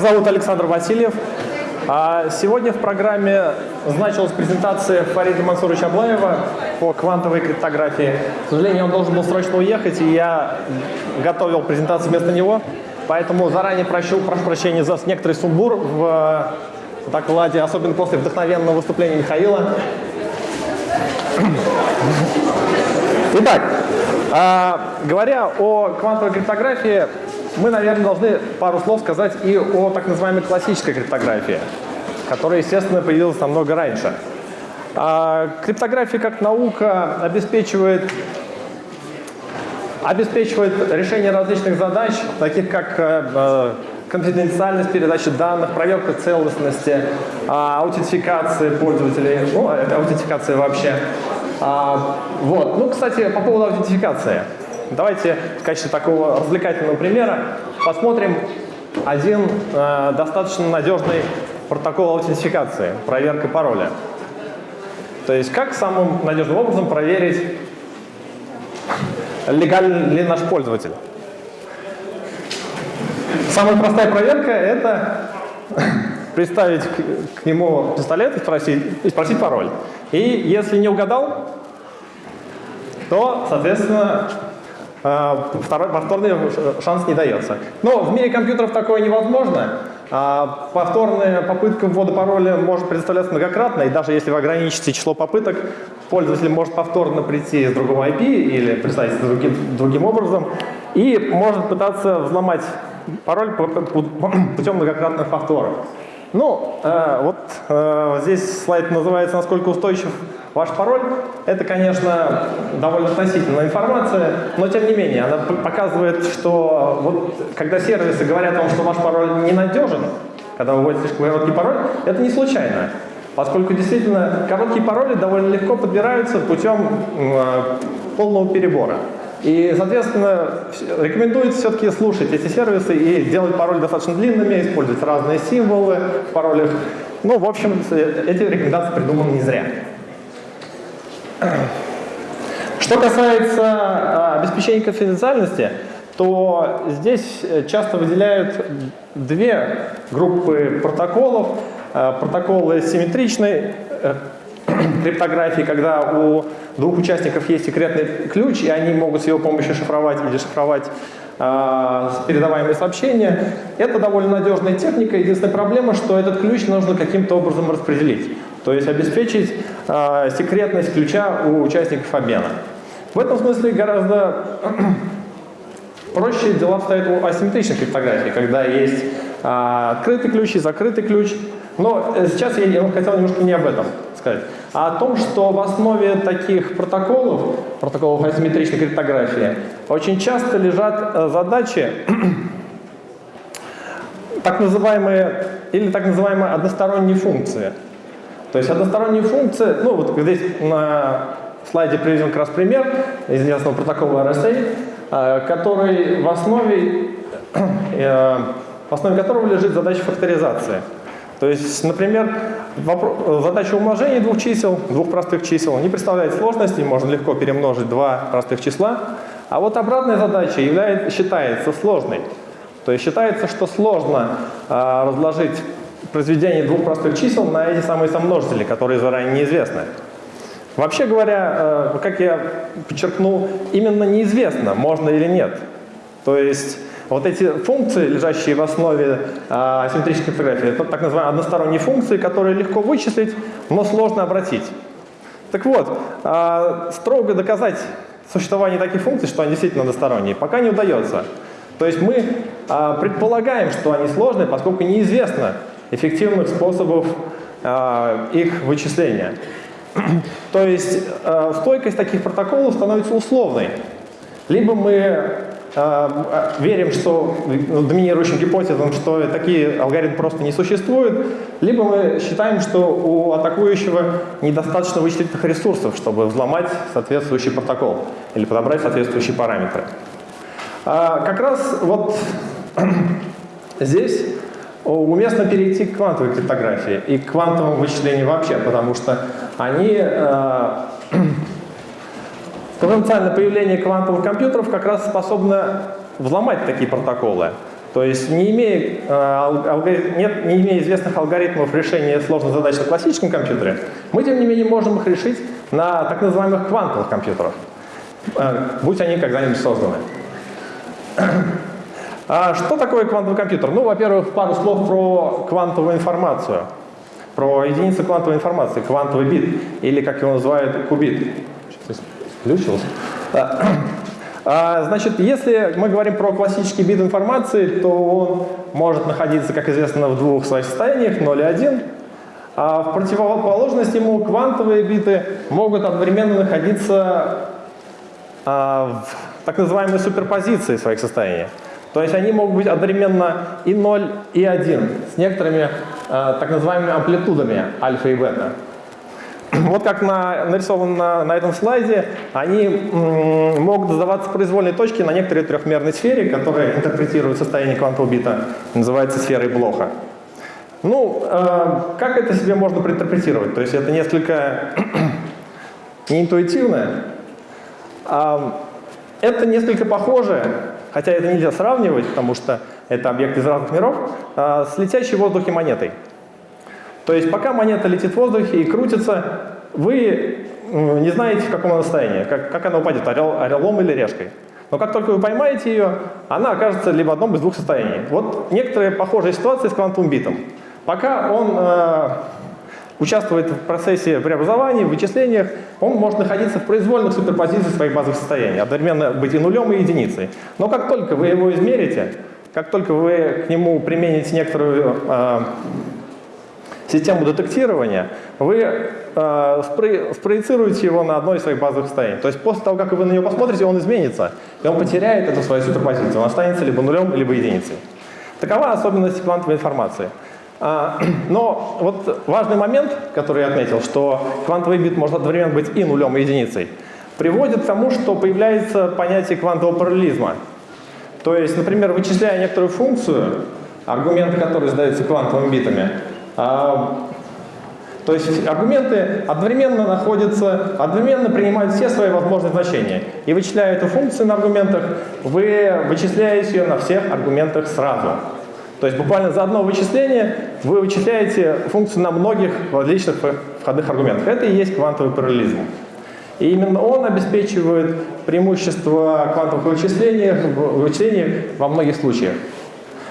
Зовут Александр Васильев. А сегодня в программе значилась презентация Фарида Мансуровича Аблаева по квантовой криптографии. К сожалению, он должен был срочно уехать, и я готовил презентацию вместо него. Поэтому заранее прощу, прошу прощения за некоторый сумбур в докладе, особенно после вдохновенного выступления Михаила. Итак, а, говоря о квантовой криптографии, мы, наверное, должны пару слов сказать и о так называемой классической криптографии, которая, естественно, появилась намного раньше. А, криптография как наука обеспечивает, обеспечивает решение различных задач, таких как э, э, конфиденциальность передачи данных, проверка целостности, а, аутентификация пользователей, ну, аутентификация вообще. А, вот. Ну, кстати, по поводу аутентификации. Давайте в качестве такого развлекательного примера посмотрим один э, достаточно надежный протокол аутентификации, проверка пароля. То есть как самым надежным образом проверить, легален ли наш пользователь. Самая простая проверка – это приставить к, нему пистолет и спросить, и спросить пароль. И если не угадал, то, соответственно, второй, повторный шанс не дается. Но в мире компьютеров такое невозможно. А повторная попытка ввода пароля может предоставляться многократно, и даже если вы ограничите число попыток, пользователь может повторно прийти с другого IP или представить другим, другим образом, и может пытаться взломать пароль путем многократных повторов. Ну, э, вот э, здесь слайд называется «Насколько устойчив ваш пароль». Это, конечно, довольно относительная информация, но тем не менее, она показывает, что вот, когда сервисы говорят вам, что ваш пароль ненадежен, когда вы вводите слишком короткий пароль, это не случайно. Поскольку действительно короткие пароли довольно легко подбираются путем э, полного перебора. И, соответственно, рекомендуется все-таки слушать эти сервисы и делать пароли достаточно длинными, использовать разные символы в паролях. Ну, в общем, эти рекомендации придуманы не зря. Что касается а, обеспечения конфиденциальности, то здесь часто выделяют две группы протоколов. А, протоколы симметричной э, криптографии, когда у двух участников есть секретный ключ, и они могут с его помощью шифровать или шифровать э, передаваемые сообщения. Это довольно надежная техника. Единственная проблема, что этот ключ нужно каким-то образом распределить. То есть обеспечить э, секретность ключа у участников обмена. В этом смысле гораздо проще дела обстоят у асимметричной криптографии, когда есть э, открытый ключ и закрытый ключ. Но сейчас я хотел немножко не об этом сказать, а о том, что в основе таких протоколов, протоколов асимметричной криптографии, очень часто лежат э, задачи, так называемые, или так называемые односторонние функции. То есть односторонние функции, ну вот здесь на слайде приведен как раз пример известного протокола RSA, э, который в основе, э, в основе которого лежит задача факторизации. То есть, например, задача умножения двух чисел, двух простых чисел, не представляет сложности, можно легко перемножить два простых числа. А вот обратная задача является, считается сложной. То есть считается, что сложно э, разложить произведение двух простых чисел на эти самые сомножители, которые заранее неизвестны. Вообще говоря, э, как я подчеркнул, именно неизвестно, можно или нет. То есть вот эти функции, лежащие в основе а, асимметрической криптографии, это так называемые односторонние функции, которые легко вычислить, но сложно обратить. Так вот, а, строго доказать существование таких функций, что они действительно односторонние, пока не удается. То есть мы предполагаем, что они сложные, поскольку неизвестно эффективных способов а, их вычисления. То есть а, стойкость таких протоколов становится условной. Либо мы Э, верим, что ну, доминирующим гипотезам, что такие алгоритмы просто не существуют, либо мы считаем, что у атакующего недостаточно вычислительных ресурсов, чтобы взломать соответствующий протокол или подобрать соответствующие параметры. А, как раз вот здесь уместно перейти к квантовой криптографии и к квантовому вычислению вообще, потому что они э, Потенциальное появление квантовых компьютеров как раз способно взломать такие протоколы. То То есть не имея, э, нет, не имея известных алгоритмов решения сложных задач на классическом компьютере, мы, тем не менее, можем их решить на так называемых квантовых компьютерах, э, будь они когда-нибудь созданы. А что такое квантовый компьютер? Ну, во-первых, пару слов про квантовую информацию, про единицу квантовой информации, квантовый бит, или, как его называют, кубит. Сейчас включился. А, значит, если мы говорим про классический бит информации, то он может находиться, как известно, в двух своих состояниях, 0 и 1. А в противоположность ему квантовые биты могут одновременно находиться а, в так называемой суперпозиции своих состояний. То есть они могут быть одновременно и 0, и 1 с некоторыми а, так называемыми амплитудами альфа и бета. Вот как на, нарисовано на, этом слайде, они могут задаваться произвольные точки на некоторой трехмерной сфере, которая интерпретирует состояние квантового бита, называется сферой Блоха. Ну, э, как это себе можно проинтерпретировать? То есть это несколько неинтуитивно. Э, это несколько похоже, хотя это нельзя сравнивать, потому что это объекты из разных миров, э, с летящей в воздухе монетой. То есть пока монета летит в воздухе и крутится, вы не знаете, в каком она состоянии, как, как она упадет, орел, орелом или решкой. Но как только вы поймаете ее, она окажется либо в одном из двух состояний. Вот некоторые похожие ситуации с квантовым битом. Пока он э, участвует в процессе преобразования, в вычислениях, он может находиться в произвольных суперпозициях своих базовых состояний, одновременно быть и нулем, и единицей. Но как только вы его измерите, как только вы к нему примените некоторую э, систему детектирования, вы э, спро спроецируете его на одно из своих базовых состояний. То есть после того, как вы на него посмотрите, он изменится, и он потеряет эту свою суперпозицию. Он останется либо нулем, либо единицей. Такова особенность квантовой информации. А, но вот важный момент, который я отметил, что квантовый бит может одновременно быть и нулем, и единицей, приводит к тому, что появляется понятие квантового параллелизма. То есть, например, вычисляя некоторую функцию, аргументы, которые задаются квантовыми битами, а, то есть аргументы одновременно находятся, одновременно принимают все свои возможные значения. И вычисляя эту функцию на аргументах, вы вычисляете ее на всех аргументах сразу. То есть буквально за одно вычисление вы вычисляете функцию на многих различных входных аргументах. Это и есть квантовый параллелизм. И именно он обеспечивает преимущество квантовых вычислений, вычислений во многих случаях.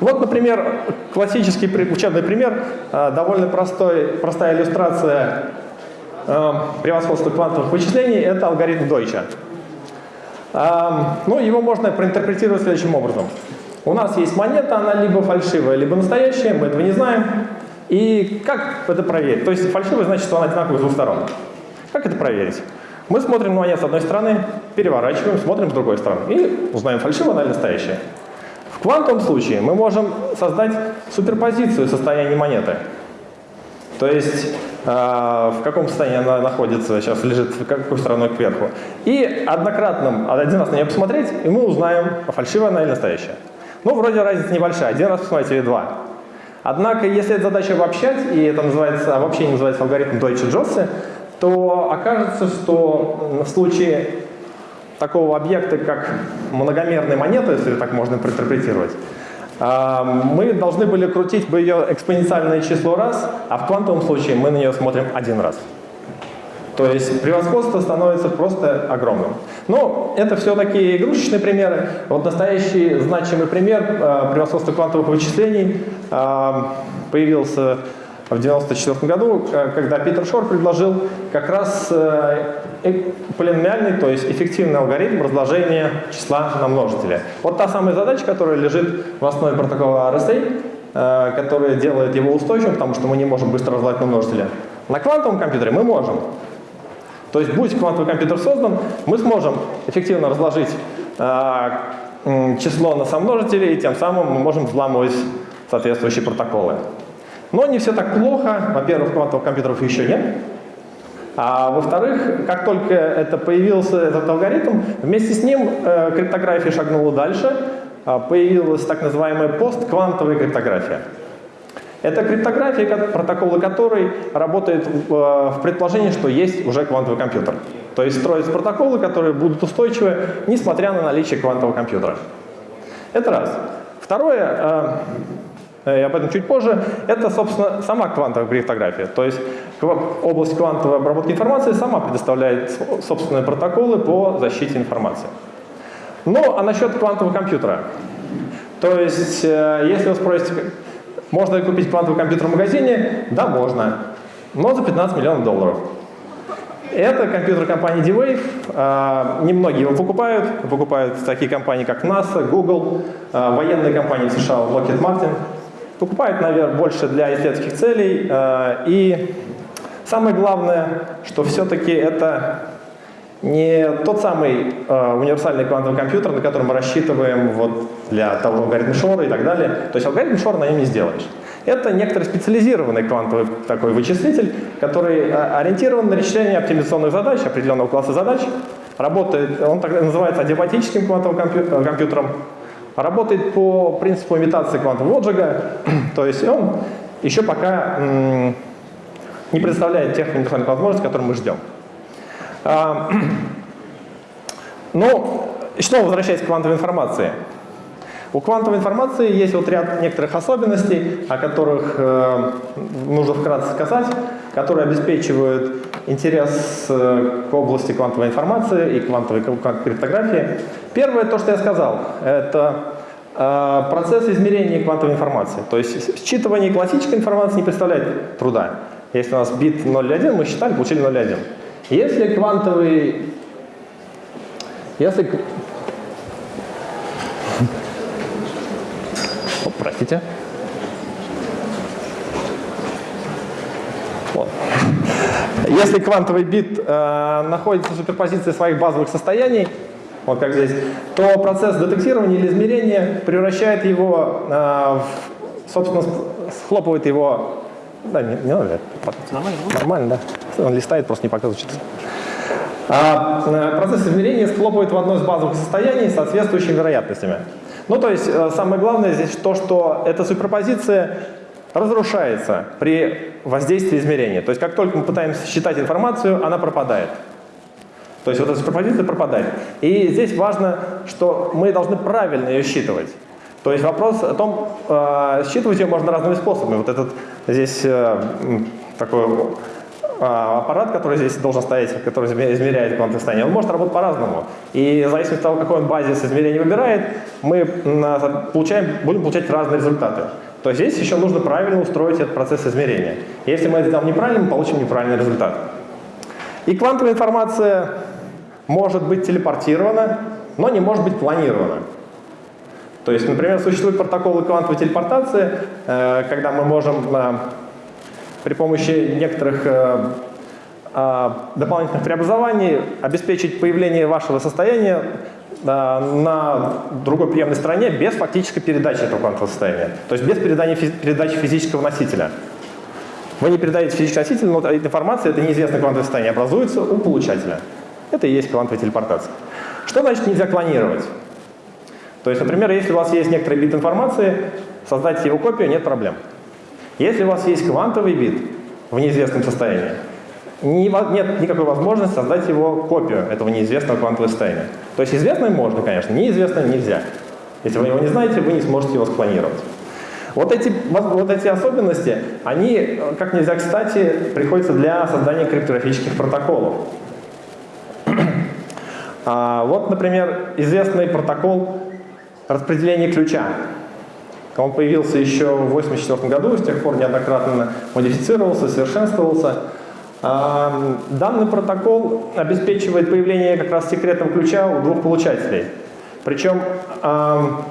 Вот, например, классический учебный пример, э, довольно простой, простая иллюстрация э, превосходства квантовых вычислений – это алгоритм Дойча. Э, ну, его можно проинтерпретировать следующим образом. У нас есть монета, она либо фальшивая, либо настоящая, мы этого не знаем. И как это проверить? То есть фальшивая значит, что она одинаковая с двух сторон. Как это проверить? Мы смотрим на монету с одной стороны, переворачиваем, смотрим с другой стороны и узнаем, фальшивая она или настоящая. В квантовом случае мы можем создать суперпозицию состояния монеты. То есть э, в каком состоянии она находится, сейчас лежит какой стороной кверху. И однократным, один раз на нее посмотреть, и мы узнаем, фальшивая она или настоящая. Ну, вроде разница небольшая, один раз посмотреть или два. Однако, если эта задача обобщать, и это называется, обобщение называется алгоритм Дойче-Джоссе, то окажется, что в случае такого объекта, как многомерная монета, если так можно интерпретировать, а, мы должны были крутить бы ее экспоненциальное число раз, а в квантовом случае мы на нее смотрим один раз. То есть превосходство становится просто огромным. Но это все такие игрушечные примеры. Вот настоящий значимый пример э, превосходства квантовых вычислений э, появился в 1994 году, э, когда Питер Шор предложил как раз полиномиальный, то есть эффективный алгоритм разложения числа на множители. Вот та самая задача, которая лежит в основе протокола RSA, которая делает его устойчивым, потому что мы не можем быстро разложить на множители. На квантовом компьютере мы можем. То есть, будь квантовый компьютер создан, мы сможем эффективно разложить число на сомножители, и тем самым мы можем взламывать соответствующие протоколы. Но не все так плохо. Во-первых, квантовых компьютеров еще нет. А во-вторых, как только это появился этот алгоритм, вместе с ним э, криптография шагнула дальше, э, появилась так называемая постквантовая криптография. Это криптография, протоколы которой работают в, э, в предположении, что есть уже квантовый компьютер. То есть строятся протоколы, которые будут устойчивы, несмотря на наличие квантового компьютера. Это раз. Второе, э, и об этом чуть позже, это, собственно, сама квантовая криптография. То есть область квантовой обработки информации сама предоставляет собственные протоколы по защите информации. Ну, а насчет квантового компьютера. То есть, э, если вы спросите, можно ли купить квантовый компьютер в магазине? Да, можно. Но за 15 миллионов долларов. Это компьютер компании D-Wave. А, немногие его покупают. Покупают такие компании, как NASA, Google, а, военные компании США, Lockheed Martin. Покупают, наверное, больше для исследовательских целей. А, и самое главное, что все-таки это не тот самый универсальный квантовый компьютер, на котором мы рассчитываем вот, для того алгоритма Шора и так далее. То есть алгоритм Шора на нем не сделаешь. Это некоторый специализированный квантовый такой вычислитель, который а, ориентирован на решение оптимизационных задач, определенного класса задач. Работает, он так называется адиабатическим квантовым э, компьютером. Работает по принципу имитации квантового лоджига, то есть он еще пока не представляет тех универсальных возможностей, которые мы ждем. А, ну, снова возвращаясь к квантовой информации. У квантовой информации есть вот ряд некоторых особенностей, о которых э, нужно вкратце сказать, которые обеспечивают интерес э, к области квантовой информации и квантовой криптографии. Первое, то, что я сказал, это э, процесс измерения квантовой информации. То есть считывание классической информации не представляет труда. Если у нас бит 0,1, мы считали, получили 0,1. Если квантовый... Если Простите. Вот. Если квантовый бит э, находится в суперпозиции своих базовых состояний, вот как здесь, то процесс детектирования или измерения превращает его, э, в, собственно, схлопывает его... Да, не, не надо. Нормально, Нормально, да. Он листает, просто не показывает. А, э, процесс измерения схлопывает в одно из базовых состояний с соответствующими вероятностями. Ну, то есть э, самое главное здесь то, что эта суперпозиция разрушается при воздействии измерения. То есть как только мы пытаемся считать информацию, она пропадает. То есть вот эта суперпозиция пропадает. И здесь важно, что мы должны правильно ее считывать. То есть вопрос о том, э, считывать ее можно разными способами. Вот этот здесь э, такой а, аппарат, который здесь должен стоять, который измеряет квантовое состояние, он может работать по-разному. И в зависимости от того, какой он базис измерения выбирает, мы получаем, будем получать разные результаты. То есть здесь еще нужно правильно устроить этот процесс измерения. Если мы это сделаем неправильно, мы получим неправильный результат. И квантовая информация может быть телепортирована, но не может быть планирована. То есть, например, существуют протоколы квантовой телепортации, э, когда мы можем э, при помощи некоторых э, дополнительных преобразований обеспечить появление вашего состояния на другой приемной стороне без фактической передачи этого квантового состояния. То есть без передания, передачи физического носителя. Вы не передаете физический носитель, но информация, это неизвестное квантовое состояние, образуется у получателя. Это и есть квантовая телепортация. Что значит нельзя клонировать? То есть, например, если у вас есть некоторый бит информации, создать его копию нет проблем. Если у вас есть квантовый бит в неизвестном состоянии, нет никакой возможности создать его копию этого неизвестного квантового состояния. То есть известное можно, конечно, неизвестное нельзя. Если вы его не знаете, вы не сможете его склонировать. Вот эти, вот эти особенности, они, как нельзя кстати, приходятся для создания криптографических протоколов. А, вот, например, известный протокол распределения ключа. Он появился еще в 1984 году, с тех пор неоднократно модифицировался, совершенствовался. А, данный протокол обеспечивает появление как раз секретного ключа у двух получателей. Причем а,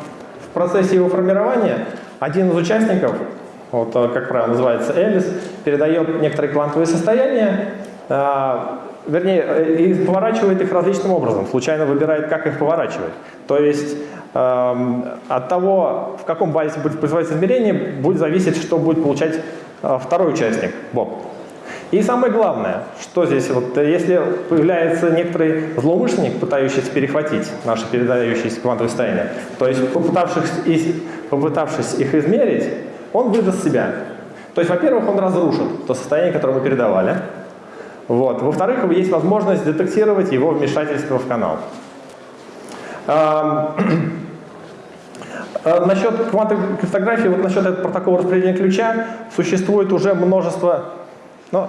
в процессе его формирования один из участников, вот, как правило называется Элис, передает некоторые квантовые состояния, а, вернее, э, и поворачивает их различным образом, случайно выбирает, как их поворачивать. То есть от того, в каком базе будет производиться измерение, будет зависеть, что будет получать э, второй участник, Боб. И самое главное, что здесь, вот, если появляется некоторый злоумышленник, пытающийся перехватить наши передающиеся квантовые состояния, то есть попытавшись, попытавшись их измерить, он выдаст себя. То есть, во-первых, он разрушит то состояние, которое мы передавали. Вот. Во-вторых, есть возможность детектировать его вмешательство в канал. Э, насчет квантовой криптографии, вот насчет этого протокола распределения ключа, существует уже множество, ну,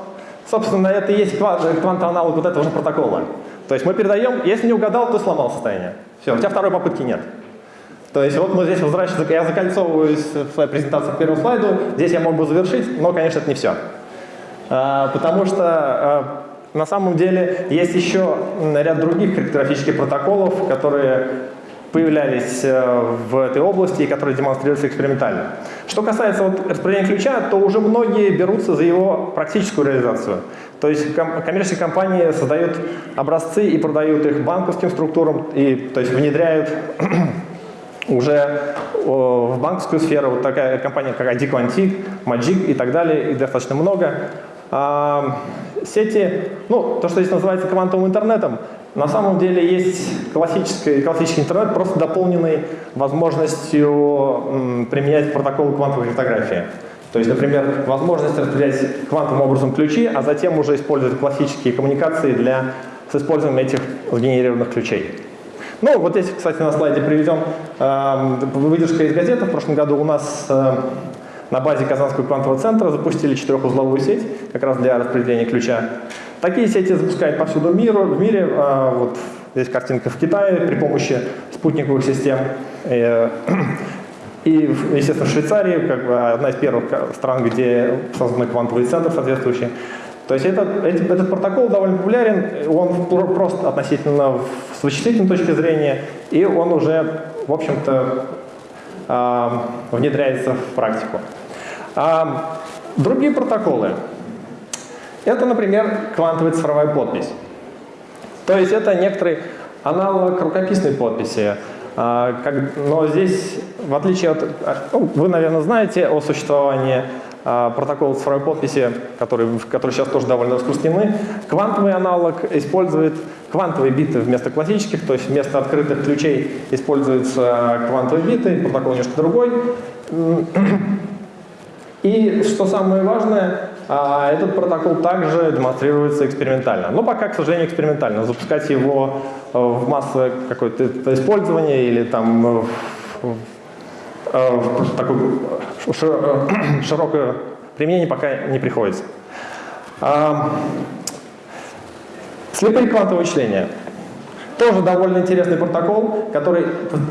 собственно, это и есть квантовый аналог вот этого же протокола. То есть мы передаем, если не угадал, то сломал состояние. Все, у тебя второй попытки нет. То есть вот мы здесь возвращаемся, я закольцовываюсь в своей презентации к первому слайду, здесь я мог бы завершить, но, конечно, это не все. А, потому что а, на самом деле есть еще ряд других криптографических протоколов, которые появлялись э, в этой области и которые демонстрируются экспериментально. Что касается вот распределения ключа, то уже многие берутся за его практическую реализацию. То есть ком коммерческие компании создают образцы и продают их банковским структурам, и, то есть внедряют уже в банковскую сферу. Вот такая компания, как ID Quantic, Magic и так далее, их достаточно много. А, сети, ну, то, что здесь называется квантовым интернетом, на самом деле есть классический, классический интернет, просто дополненный возможностью применять протоколы квантовой криптографии. То есть, например, возможность распределять квантовым образом ключи, а затем уже использовать классические коммуникации для, с использованием этих сгенерированных ключей. Ну, вот здесь, кстати, на слайде приведем э, выдержка из газеты. В прошлом году у нас э, на базе Казанского квантового центра запустили четырехузловую сеть, как раз для распределения ключа. Такие сети запускают повсюду миру, в мире. А, вот здесь картинка в Китае при помощи спутниковых систем. И, и естественно, в Швейцарии, как бы одна из первых стран, где созданы квантовые центры соответствующие. То есть этот, этот протокол довольно популярен, он прост относительно с вычислительной точки зрения, и он уже, в общем-то, а, внедряется в практику. А, другие протоколы. Это, например, квантовая цифровая подпись. То есть это некоторый аналог рукописной подписи. А, но здесь, в отличие от... Ну, вы, наверное, знаете о существовании протокола цифровой подписи, которые сейчас тоже довольно распространены. Квантовый аналог использует квантовые биты вместо классических, то есть вместо открытых ключей используются квантовые биты, протокол немножко другой. И что самое важное, а, этот протокол также демонстрируется экспериментально. Но пока, к сожалению, экспериментально. Запускать его э, в массовое какое-то использование или там в, в такое широкое применение пока не приходится. Слепые квантовые вычисления. Тоже довольно интересный протокол, который,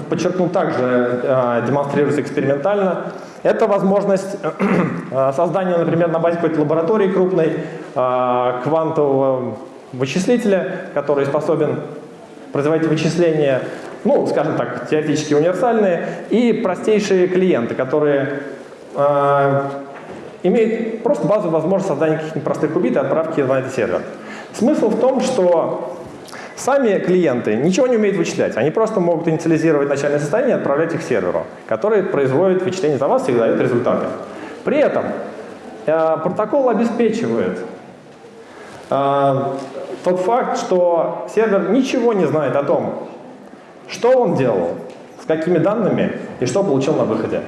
подчеркну, также э, демонстрируется экспериментально. Это возможность э, создания, например, на базе какой-то лаборатории крупной э, квантового вычислителя, который способен производить вычисления, ну, скажем так, теоретически универсальные, и простейшие клиенты, которые э, имеют просто базовую возможность создания каких-нибудь простых кубит и отправки на этот сервер. Смысл в том, что Сами клиенты ничего не умеют вычислять, они просто могут инициализировать начальное состояние и отправлять их серверу, который производит вычисление за вас и дает результаты. При этом э, протокол обеспечивает э, тот факт, что сервер ничего не знает о том, что он делал, с какими данными и что получил на выходе.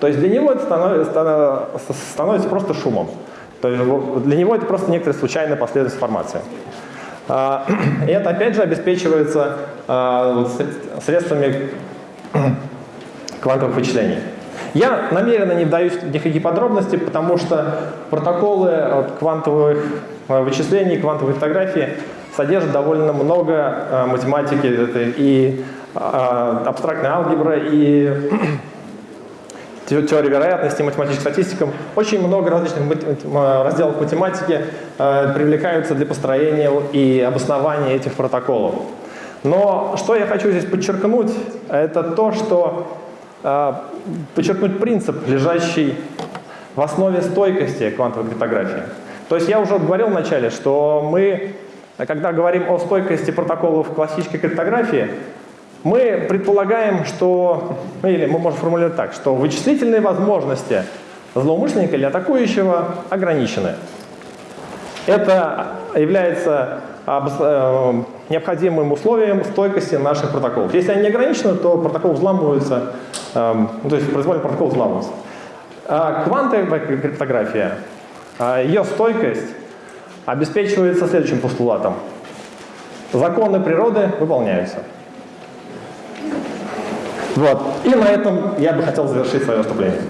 То есть для него это становится, становится просто шумом. То есть для него это просто некоторая случайная последовательность информации. А, это опять же обеспечивается а, средствами квантовых вычислений. Я намеренно не вдаюсь в никакие подробности, потому что протоколы от квантовых а, вычислений, квантовой фотографии содержат довольно много математики и абстрактной алгебры, и теории вероятности, математическим статистикам. Очень много различных разделов математики э, привлекаются для построения и обоснования этих протоколов. Но что я хочу здесь подчеркнуть, это то, что э, подчеркнуть принцип, лежащий в основе стойкости квантовой криптографии. То есть я уже говорил вначале, что мы, когда говорим о стойкости протоколов классической криптографии, мы предполагаем, что, ну, или мы можем формулировать так, что вычислительные возможности злоумышленника или атакующего ограничены. Это является э, необходимым условием стойкости наших протоколов. Если они не ограничены, то протокол взламывается, эм, ну, то есть произвольный протокол взламывается. А квантовая криптография, а ее стойкость обеспечивается следующим постулатом. Законы природы выполняются. Вот. И на этом я бы хотел завершить свое выступление.